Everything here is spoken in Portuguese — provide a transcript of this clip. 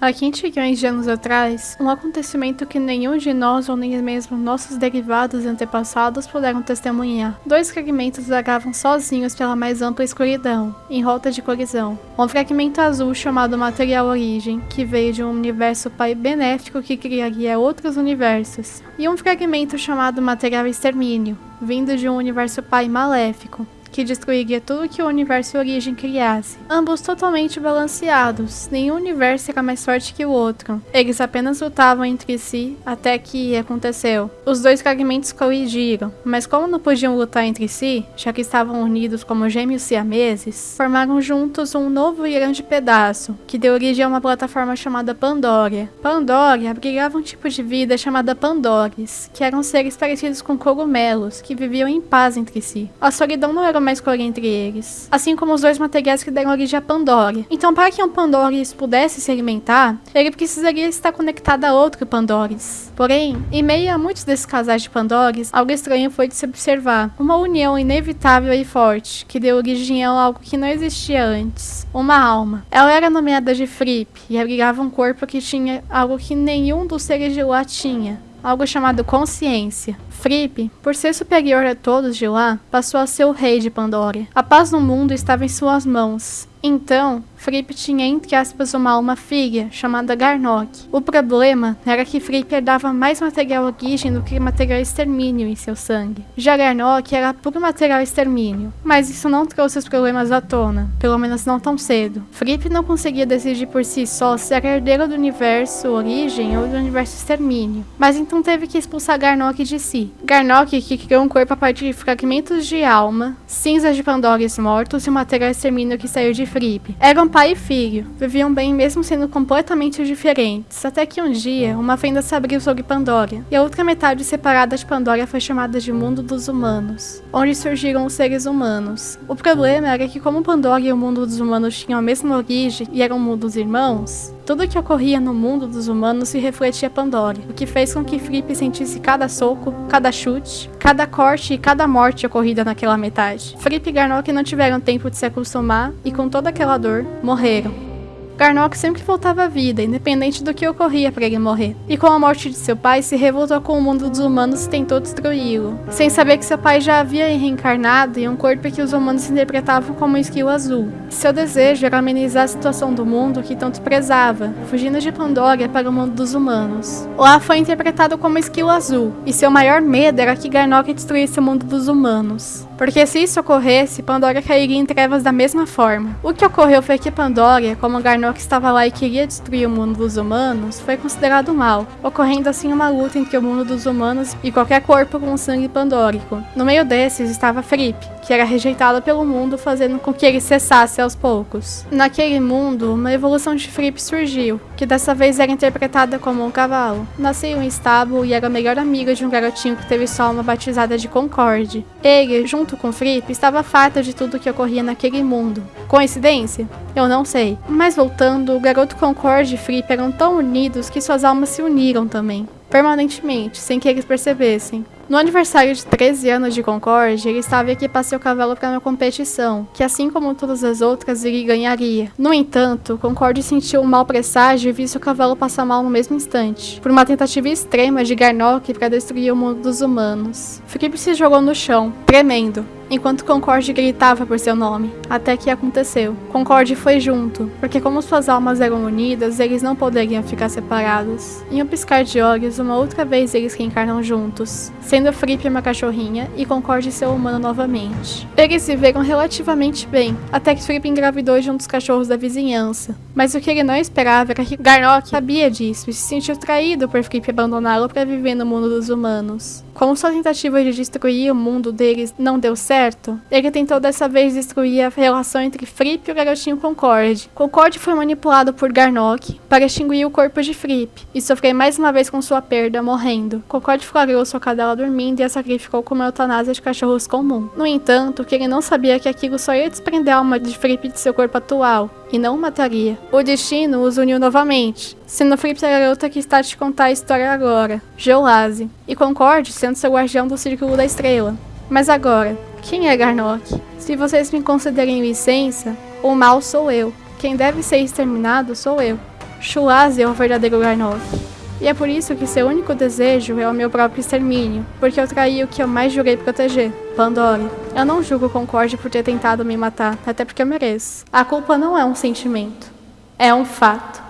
Há 15 milhões de anos atrás, um acontecimento que nenhum de nós ou nem mesmo nossos derivados e antepassados puderam testemunhar. Dois fragmentos vagavam sozinhos pela mais ampla escuridão, em rota de colisão. Um fragmento azul chamado Material Origem, que veio de um universo pai benéfico que criaria outros universos, e um fragmento chamado Material Extermínio, vindo de um universo pai maléfico, que destruiria tudo que o universo Origem criasse. Ambos totalmente balanceados, nenhum universo era mais forte que o outro. Eles apenas lutavam entre si até que aconteceu. Os dois fragmentos colidiram, mas como não podiam lutar entre si, já que estavam unidos como gêmeos siameses, formaram juntos um novo e grande pedaço, que deu origem a uma plataforma chamada Pandoria. Pandoria abrigava um tipo de vida chamada Pandores, que eram seres parecidos com cogumelos, que viviam em paz entre si. A solidão não era uma escolha entre eles, assim como os dois materiais que deram origem a Pandora. Então, para que um Pandores pudesse se alimentar, ele precisaria estar conectado a outro Pandores. Porém, em meio a muitos desses casais de Pandores, algo estranho foi de se observar. Uma união inevitável e forte, que deu origem a algo que não existia antes. Uma alma. Ela era nomeada de Fripp e abrigava um corpo que tinha algo que nenhum dos seres de lá tinha. Algo chamado consciência. Fripp, por ser superior a todos de lá, passou a ser o rei de Pandora. A paz no mundo estava em suas mãos. Então, Fripp tinha entre aspas uma alma filha, chamada Garnock. O problema era que Fripp herdava mais material origem do que material extermínio em seu sangue. Já Garnock era puro material extermínio, mas isso não trouxe os problemas à tona, pelo menos não tão cedo. Fripp não conseguia decidir por si só se era herdeiro do universo origem ou do universo extermínio, mas então teve que expulsar Garnock de si. Garnock que criou um corpo a partir de fragmentos de alma, cinzas de Pandores mortos e o material extermínio que saiu de Fripp. Eram pai e filho, viviam bem mesmo sendo completamente diferentes, até que um dia uma fenda se abriu sobre Pandora, e a outra metade separada de Pandora foi chamada de Mundo dos Humanos, onde surgiram os seres humanos. O problema era que como Pandora e o mundo dos humanos tinham a mesma origem e eram mundos irmãos, tudo o que ocorria no mundo dos humanos se refletia Pandora, o que fez com que Fripp sentisse cada soco, cada chute, cada corte e cada morte ocorrida naquela metade. Fripp e Garnock não tiveram tempo de se acostumar e com toda aquela dor, morreram. Garnock sempre voltava à vida, independente do que ocorria para ele morrer. E com a morte de seu pai, se revoltou com o mundo dos humanos e tentou destruí-lo, sem saber que seu pai já havia reencarnado em um corpo que os humanos interpretavam como um esquilo azul. Seu desejo era amenizar a situação do mundo que tanto prezava, fugindo de Pandora para o mundo dos humanos. Lá foi interpretado como esquilo azul, e seu maior medo era que Garnock destruísse o mundo dos humanos. Porque se isso ocorresse, Pandora cairia em trevas da mesma forma. O que ocorreu foi que Pandora, como Garnock estava lá e queria destruir o mundo dos humanos, foi considerado mal, ocorrendo assim uma luta entre o mundo dos humanos e qualquer corpo com sangue pandórico. No meio desses estava Fripp, que era rejeitado pelo mundo, fazendo com que ele cessasse aos poucos. Naquele mundo, uma evolução de Fripp surgiu, que dessa vez era interpretada como um cavalo. Nasceu em estábulo e era a melhor amiga de um garotinho que teve só uma batizada de Concorde. Ele, junto junto com Fripp, estava farta de tudo que ocorria naquele mundo. Coincidência? Eu não sei. Mas voltando, o garoto Concorde e Fripp eram tão unidos que suas almas se uniram também permanentemente, sem que eles percebessem. No aniversário de 13 anos de Concorde, ele estava aqui para seu cavalo para uma competição, que assim como todas as outras, ele ganharia. No entanto, Concorde sentiu um mau presságio e viu seu cavalo passar mal no mesmo instante, por uma tentativa extrema de Garnock para destruir o mundo dos humanos. Felipe se jogou no chão, tremendo, enquanto Concorde gritava por seu nome, até que aconteceu. Concorde foi junto, porque como suas almas eram unidas, eles não poderiam ficar separados. Em um piscar de olhos, uma outra vez eles reencarnam juntos, sendo Fripp uma cachorrinha e Concorde seu humano novamente. Eles viveram relativamente bem, até que Fripp engravidou de um dos cachorros da vizinhança. Mas o que ele não esperava era que Garnock sabia disso e se sentiu traído por Fripp abandoná-lo para viver no mundo dos humanos. Como sua tentativa de destruir o mundo deles não deu certo, ele tentou dessa vez destruir a relação entre Fripp e o garotinho Concorde. Concorde foi manipulado por Garnock para extinguir o corpo de Fripp e sofrer mais uma vez com sua perda, morrendo. Concorde flagrou sua cadela dormindo e a sacrificou como eutanásia de cachorros comum. No entanto, que ele não sabia que aquilo só ia desprender a alma de Fripp de seu corpo atual, e não o mataria. O destino os uniu novamente, sendo Fripp a garota que está te contar a história agora, Geolase, e Concorde sendo seu guardião do Círculo da Estrela. Mas agora, quem é Garnock? Se vocês me concederem licença, o mal sou eu. Quem deve ser exterminado sou eu. Shulazi é o verdadeiro Garnov. E é por isso que seu único desejo é o meu próprio extermínio, porque eu traí o que eu mais jurei proteger, Pandora. Eu não julgo Concorde por ter tentado me matar, até porque eu mereço. A culpa não é um sentimento, é um fato.